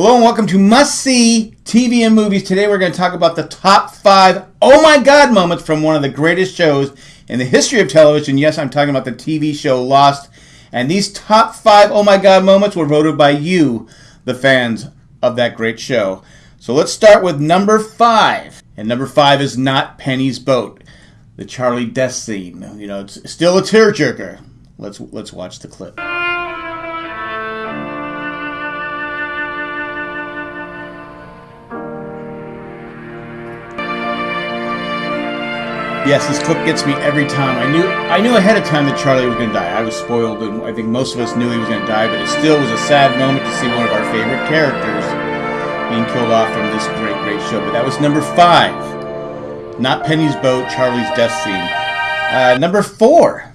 Hello and welcome to Must See TV and Movies. Today we're going to talk about the top five oh my god moments from one of the greatest shows in the history of television. Yes, I'm talking about the TV show Lost. And these top five oh my god moments were voted by you, the fans of that great show. So let's start with number five. And number five is not Penny's boat, the Charlie death scene. You know, it's still a tearjerker. Let's let's watch the clip. Yes, this clip gets me every time. I knew I knew ahead of time that Charlie was going to die. I was spoiled, and I think most of us knew he was going to die. But it still was a sad moment to see one of our favorite characters being killed off from this great, great show. But that was number five. Not Penny's boat, Charlie's death scene. Uh, number four.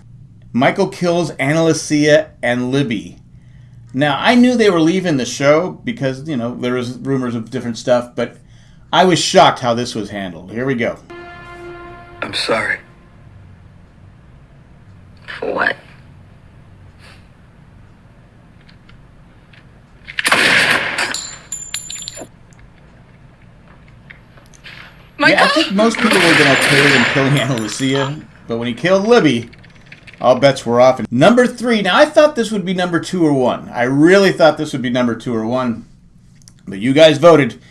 Michael kills Ana Lucia and Libby. Now I knew they were leaving the show because you know there was rumors of different stuff, but I was shocked how this was handled. Here we go. I'm sorry. For what? Michael? Yeah, I think most people were going to okay with him killing Ana Lucia, but when he killed Libby, all bets were off. And number three. Now I thought this would be number two or one. I really thought this would be number two or one, but you guys voted.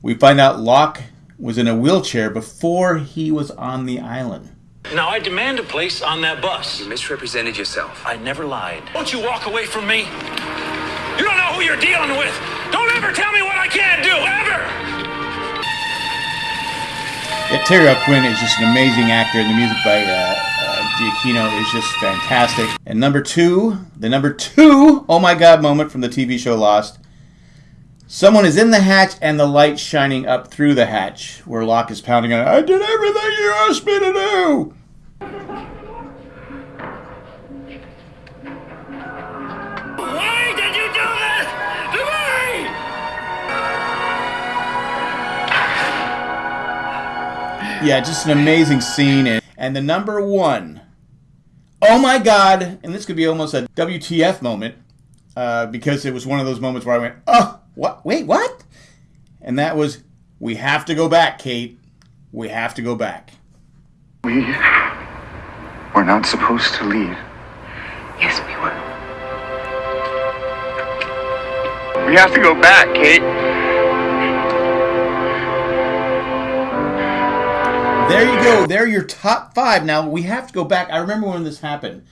We find out Locke was in a wheelchair before he was on the island. Now I demand a place on that bus. You misrepresented yourself. I never lied. Don't you walk away from me? You don't know who you're dealing with. Don't ever tell me what I can't do, ever! Yeah, Terry O'Quinn is just an amazing actor, and the music by uh, uh, Giacchino is just fantastic. And number two, the number two, oh my god moment from the TV show Lost Someone is in the hatch and the light shining up through the hatch where Locke is pounding on it. I did everything you asked me to do! Why did you do this to me? Yeah, just an amazing scene. And, and the number one, oh my god, and this could be almost a WTF moment uh, because it was one of those moments where I went, oh, what? Wait, what? And that was, we have to go back, Kate. We have to go back. We were not supposed to leave. Yes, we were. We have to go back, Kate. There you go. There are your top five. Now we have to go back. I remember when this happened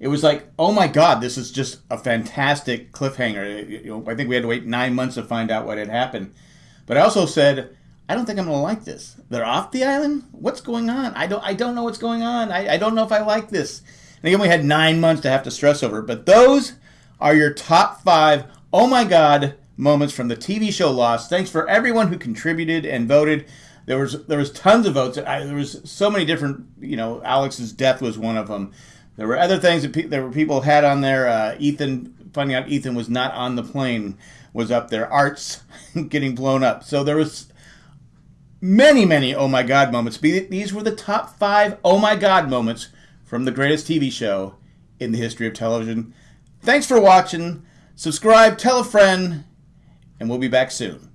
it was like, oh my god, this is just a fantastic cliffhanger. I think we had to wait nine months to find out what had happened. But I also said, I don't think I'm going to like this. They're off the island. What's going on? I don't. I don't know what's going on. I, I don't know if I like this. And again, we had nine months to have to stress over. But those are your top five. Oh my god moments from the TV show Lost. Thanks for everyone who contributed and voted. There was there was tons of votes. I, there was so many different. You know, Alex's death was one of them. There were other things that pe- there were people had on there. Uh, Ethan finding out Ethan was not on the plane was up there. Arzt getting blown up. So there was many, many oh my god moments. These were the top five oh my god moments from the greatest TV show in the history of television. Thanks for watching. Subscribe, tell a friend, and we'll be back soon.